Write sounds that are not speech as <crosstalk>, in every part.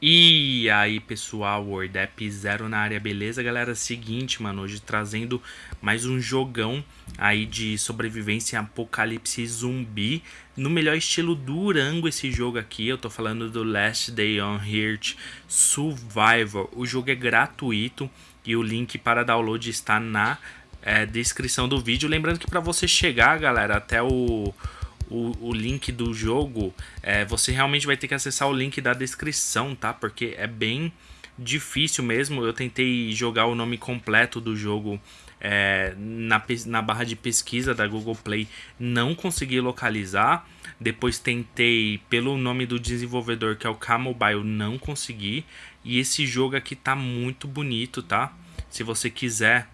E aí pessoal, WordApp Zero na área, beleza galera? Seguinte, mano, hoje trazendo mais um jogão aí de sobrevivência apocalipse zumbi. No melhor estilo Durango esse jogo aqui, eu tô falando do Last Day on Earth Survival. O jogo é gratuito e o link para download está na é, descrição do vídeo. Lembrando que para você chegar, galera, até o o, o link do jogo, é, você realmente vai ter que acessar o link da descrição, tá? Porque é bem difícil mesmo. Eu tentei jogar o nome completo do jogo é, na, na barra de pesquisa da Google Play, não consegui localizar. Depois tentei pelo nome do desenvolvedor, que é o K-Mobile, não consegui. E esse jogo aqui tá muito bonito, tá? Se você quiser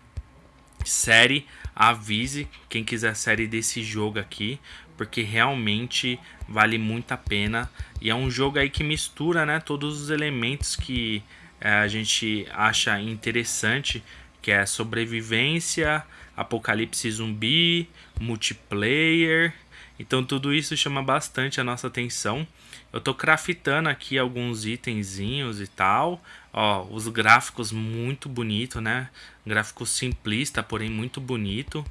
série, avise quem quiser série desse jogo aqui, porque realmente vale muito a pena e é um jogo aí que mistura, né, todos os elementos que é, a gente acha interessante, que é sobrevivência, apocalipse zumbi, multiplayer. Então tudo isso chama bastante a nossa atenção. Eu tô craftando aqui alguns itenzinhos e tal. Ó, os gráficos muito bonito, né? Gráfico simplista, porém muito bonito.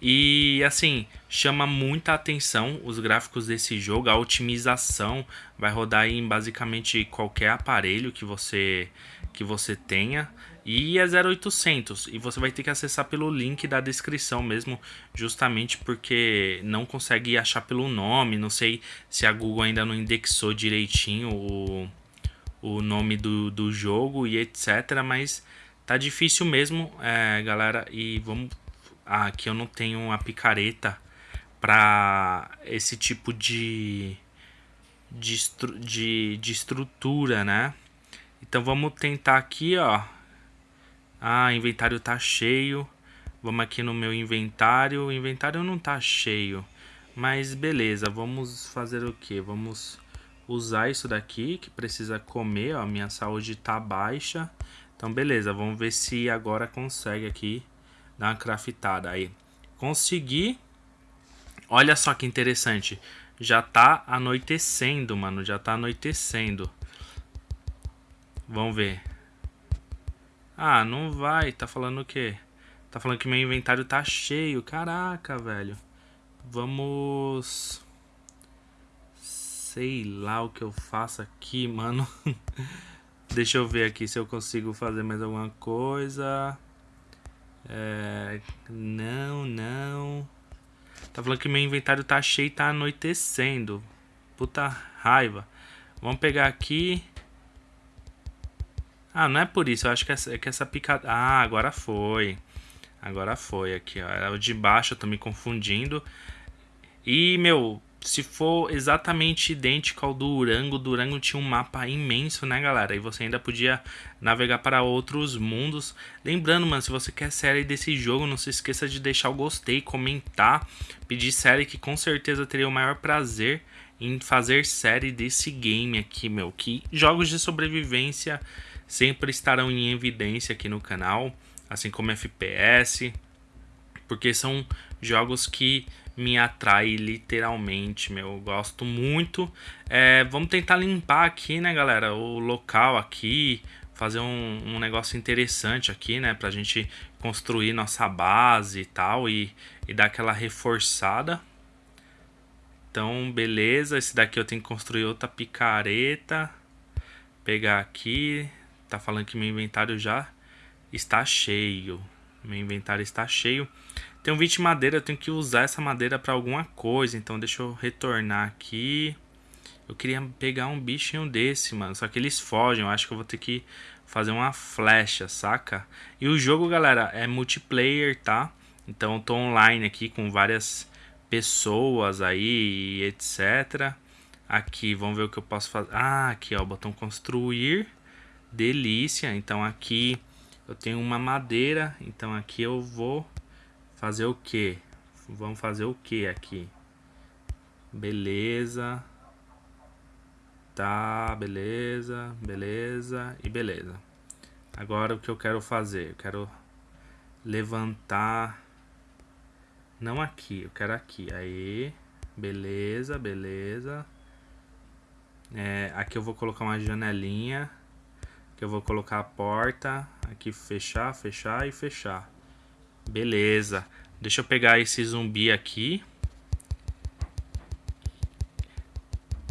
E assim, chama muita atenção os gráficos desse jogo, a otimização vai rodar em basicamente qualquer aparelho que você que você tenha e é 0800 e você vai ter que acessar pelo link da descrição mesmo, justamente porque não consegue achar pelo nome, não sei se a Google ainda não indexou direitinho o, o nome do, do jogo e etc, mas tá difícil mesmo, é, galera, e vamos aqui eu não tenho a picareta para esse tipo de, de, de, de estrutura, né? Então vamos tentar aqui, ó. Ah, inventário tá cheio. Vamos aqui no meu inventário. O inventário não tá cheio. Mas beleza, vamos fazer o que? Vamos usar isso daqui que precisa comer, ó. Minha saúde tá baixa. Então beleza, vamos ver se agora consegue aqui dar uma craftada aí. Consegui. Olha só que interessante. Já tá anoitecendo, mano. Já tá anoitecendo. Vamos ver. Ah, não vai. Tá falando o quê? Tá falando que meu inventário tá cheio. Caraca, velho. Vamos... Sei lá o que eu faço aqui, mano. <laughs> Deixa eu ver aqui se eu consigo fazer mais alguma coisa. É, não, não. Tá falando que meu inventário tá cheio e tá anoitecendo. Puta raiva. Vamos pegar aqui. Ah, não é por isso. Eu acho que essa, é que essa picada... Ah, agora foi. Agora foi aqui, ó. Era o de baixo, eu tô me confundindo. E, meu, se for exatamente idêntico ao Durango, o Durango tinha um mapa imenso, né, galera? E você ainda podia navegar para outros mundos. Lembrando, mano, se você quer série desse jogo, não se esqueça de deixar o gostei, comentar, pedir série que com certeza teria o maior prazer em fazer série desse game aqui, meu. Que jogos de sobrevivência sempre estarão em evidência aqui no canal, assim como FPS, porque são jogos que me atrai literalmente, meu. Eu gosto muito. É, vamos tentar limpar aqui, né, galera, o local aqui. Fazer um, um negócio interessante aqui, né, pra gente construir nossa base e tal. E, e dar aquela reforçada. Então, beleza. Esse daqui eu tenho que construir outra picareta. Pegar aqui. Tá falando que meu inventário já está cheio. Meu inventário está cheio. Um 20 de madeira, eu tenho que usar essa madeira para alguma coisa. Então deixa eu retornar aqui. Eu queria pegar um bichinho desse, mano. Só que eles fogem. Eu acho que eu vou ter que fazer uma flecha, saca? E o jogo, galera, é multiplayer, tá? Então eu tô online aqui com várias pessoas aí, etc. Aqui, vamos ver o que eu posso fazer. Ah, aqui, ó, botão construir. Delícia. Então aqui eu tenho uma madeira. Então aqui eu vou Fazer o que? Vamos fazer o que aqui? Beleza. Tá, beleza, beleza e beleza. Agora o que eu quero fazer? Eu quero levantar... Não aqui, eu quero aqui. Aí, beleza, beleza. É, aqui eu vou colocar uma janelinha. Aqui eu vou colocar a porta. Aqui fechar, fechar e fechar. Beleza. Deixa eu pegar esse zumbi aqui.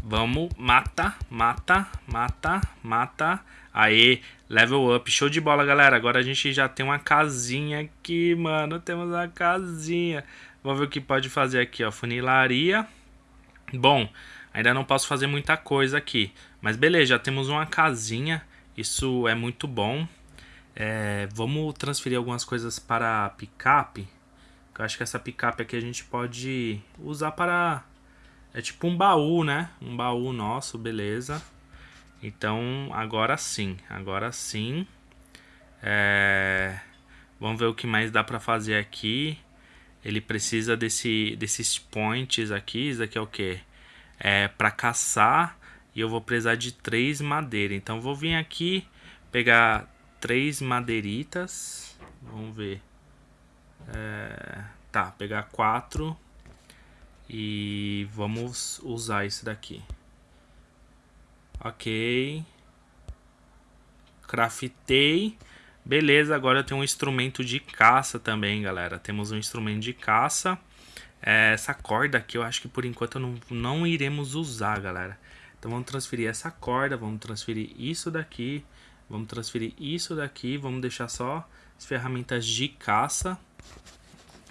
Vamos, mata, mata, mata, mata. Aê, level up. Show de bola, galera. Agora a gente já tem uma casinha aqui, mano. Temos uma casinha. Vamos ver o que pode fazer aqui, ó. Funilaria. Bom, ainda não posso fazer muita coisa aqui. Mas beleza, já temos uma casinha. Isso é muito bom. É, vamos transferir algumas coisas para picape. Eu acho que essa picape aqui a gente pode usar para... É tipo um baú, né? Um baú nosso, beleza. Então, agora sim. Agora sim. É... Vamos ver o que mais dá para fazer aqui. Ele precisa desse, desses points aqui. Isso aqui é o que? É para caçar. E eu vou precisar de três madeiras. Então, vou vir aqui pegar três madeiritas. Vamos ver. É, tá, pegar quatro. E vamos usar isso daqui. Ok. Craftei. Beleza, agora eu tenho um instrumento de caça também, galera. Temos um instrumento de caça. É, essa corda aqui eu acho que por enquanto não, não iremos usar, galera. Então vamos transferir essa corda, vamos transferir isso daqui. Vamos transferir isso daqui, vamos deixar só as ferramentas de caça.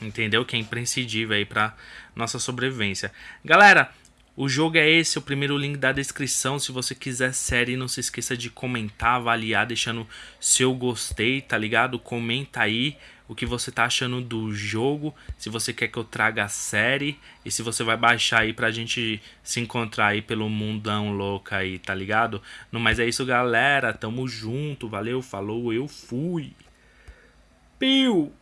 Entendeu? Que é imprescindível aí para nossa sobrevivência. Galera, o jogo é esse, o primeiro link da descrição. Se você quiser série, não se esqueça de comentar, avaliar, deixando seu gostei, tá ligado? Comenta aí o que você tá achando do jogo, se você quer que eu traga a série e se você vai baixar aí pra gente se encontrar aí pelo mundão louco aí, tá ligado? No mais é isso, galera. Tamo junto. Valeu, falou, eu fui. Piu!